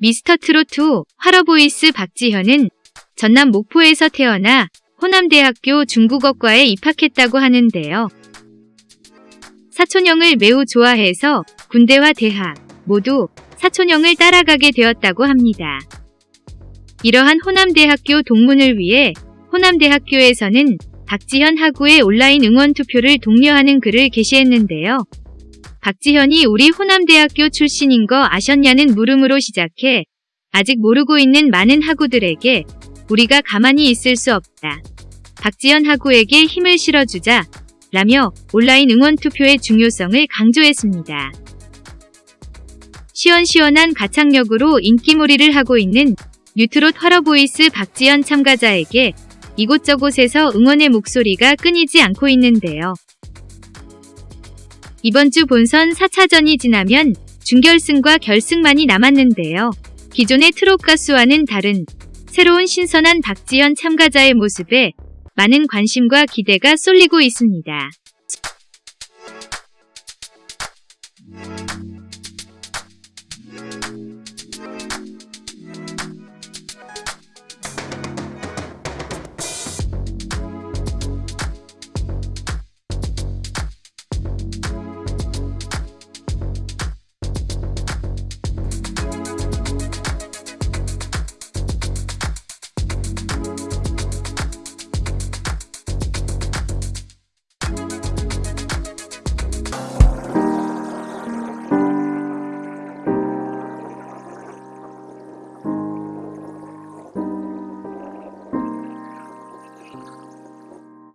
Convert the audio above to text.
미스터트롯2 화러보이스 박지현은 전남 목포에서 태어나 호남대학교 중국어과에 입학했다고 하는데요. 사촌형을 매우 좋아해서 군대와 대학 모두 사촌형을 따라가게 되었다고 합니다. 이러한 호남대학교 동문을 위해 호남대학교에서는 박지현 하구의 온라인 응원 투표를 독려하는 글을 게시했는데요. 박지현이 우리 호남대학교 출신인 거 아셨냐는 물음으로 시작해 아직 모르고 있는 많은 하구들에게 우리가 가만히 있을 수 없다. 박지현 하구에게 힘을 실어주자 라며 온라인 응원 투표의 중요성을 강조했습니다. 시원시원한 가창력으로 인기몰이를 하고 있는 뉴트롯 화러보이스 박지현 참가자에게 이곳저곳에서 응원의 목소리가 끊이지 않고 있는데요. 이번 주 본선 4차전이 지나면 준결승과 결승만이 남았는데요. 기존의 트롯 가수와는 다른 새로운 신선한 박지현 참가자의 모습에 많은 관심과 기대가 쏠리고 있습니다.